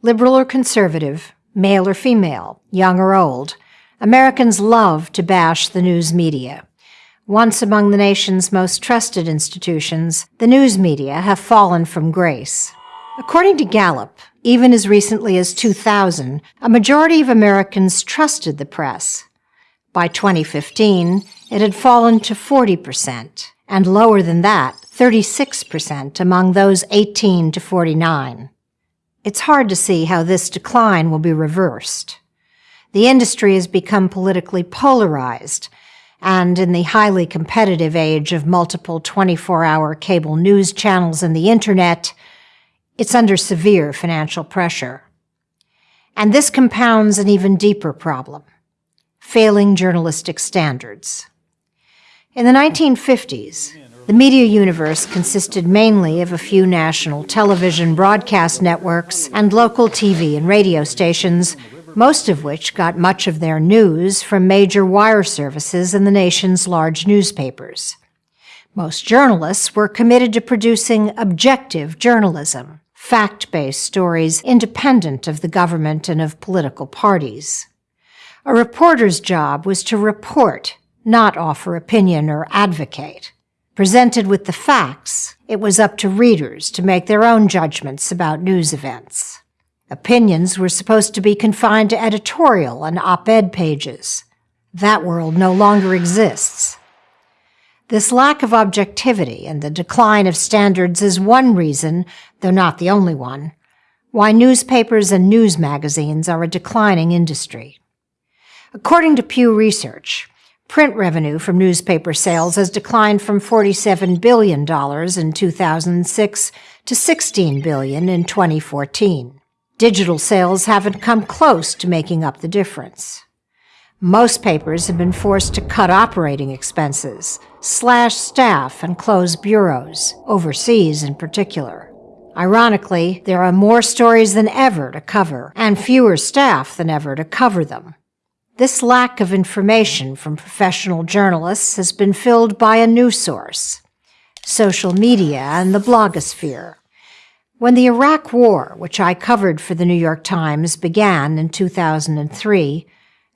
Liberal or conservative, male or female, young or old, Americans love to bash the news media. Once among the nation's most trusted institutions, the news media have fallen from grace. According to Gallup, even as recently as 2000, a majority of Americans trusted the press. By 2015, it had fallen to 40%, and lower than that, 36% among those 18 to 49. It's hard to see how this decline will be reversed. The industry has become politically polarized, and in the highly competitive age of multiple 24 hour cable news channels and the internet, it's under severe financial pressure. And this compounds an even deeper problem failing journalistic standards. In the 1950s, the media universe consisted mainly of a few national television broadcast networks and local TV and radio stations, most of which got much of their news from major wire services and the nation's large newspapers. Most journalists were committed to producing objective journalism, fact based stories independent of the government and of political parties. A reporter's job was to report, not offer opinion or advocate. Presented with the facts, it was up to readers to make their own judgments about news events. Opinions were supposed to be confined to editorial and op ed pages. That world no longer exists. This lack of objectivity and the decline of standards is one reason, though not the only one, why newspapers and news magazines are a declining industry. According to Pew Research, Print revenue from newspaper sales has declined from $47 billion in 2006 to 16 billion in 2014. Digital sales haven't come close to making up the difference. Most papers have been forced to cut operating expenses, slash staff, and close bureaus, overseas in particular. Ironically, there are more stories than ever to cover, and fewer staff than ever to cover them. This lack of information from professional journalists has been filled by a new source social media and the blogosphere. When the Iraq War, which I covered for the New York Times, began in 2003,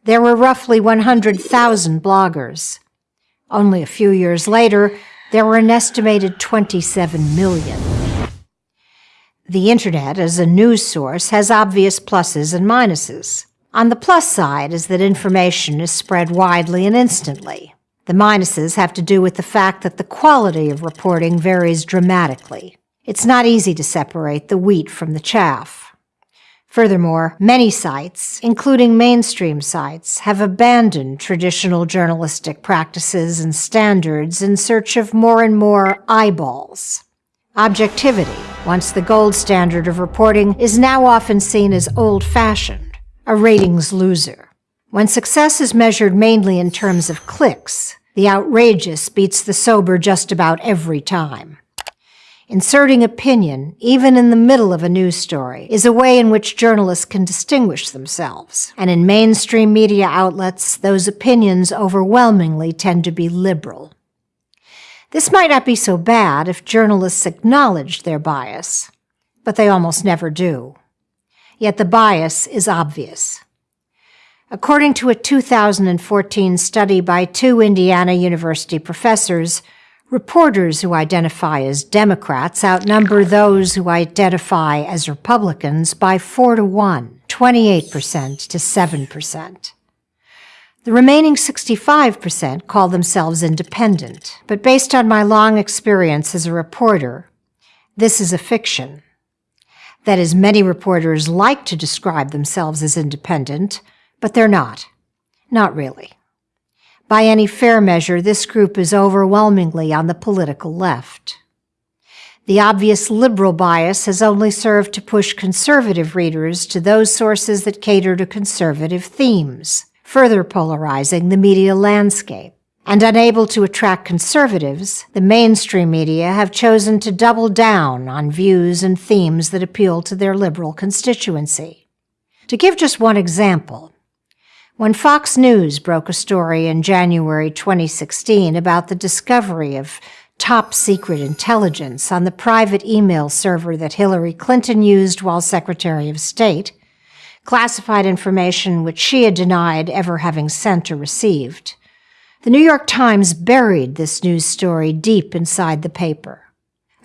there were roughly 100,000 bloggers. Only a few years later, there were an estimated 27 million. The Internet as a news source has obvious pluses and minuses. On the plus side is that information is spread widely and instantly. The minuses have to do with the fact that the quality of reporting varies dramatically. It's not easy to separate the wheat from the chaff. Furthermore, many sites, including mainstream sites, have abandoned traditional journalistic practices and standards in search of more and more eyeballs. Objectivity, once the gold standard of reporting, is now often seen as old fashioned a ratings loser. When success is measured mainly in terms of clicks, the outrageous beats the sober just about every time. Inserting opinion, even in the middle of a news story, is a way in which journalists can distinguish themselves. And in mainstream media outlets, those opinions overwhelmingly tend to be liberal. This might not be so bad if journalists acknowledged their bias, but they almost never do yet the bias is obvious. According to a 2014 study by two Indiana University professors, reporters who identify as Democrats outnumber those who identify as Republicans by 4 to 1, 28% to 7%. The remaining 65% call themselves independent, but based on my long experience as a reporter, this is a fiction. That is, many reporters like to describe themselves as independent, but they're not. Not really. By any fair measure, this group is overwhelmingly on the political left. The obvious liberal bias has only served to push conservative readers to those sources that cater to conservative themes, further polarizing the media landscape. And unable to attract conservatives, the mainstream media have chosen to double down on views and themes that appeal to their liberal constituency. To give just one example, when Fox News broke a story in January 2016 about the discovery of top secret intelligence on the private email server that Hillary Clinton used while Secretary of State, classified information which she had denied ever having sent or received. The New York Times buried this news story deep inside the paper.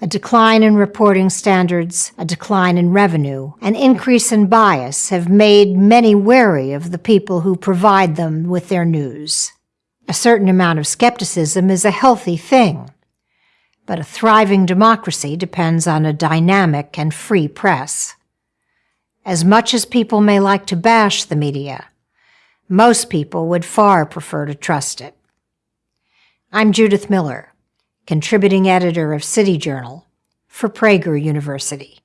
A decline in reporting standards, a decline in revenue, an increase in bias have made many wary of the people who provide them with their news. A certain amount of skepticism is a healthy thing, but a thriving democracy depends on a dynamic and free press. As much as people may like to bash the media, most people would far prefer to trust it. I'm Judith Miller contributing editor of City Journal, for Prager University.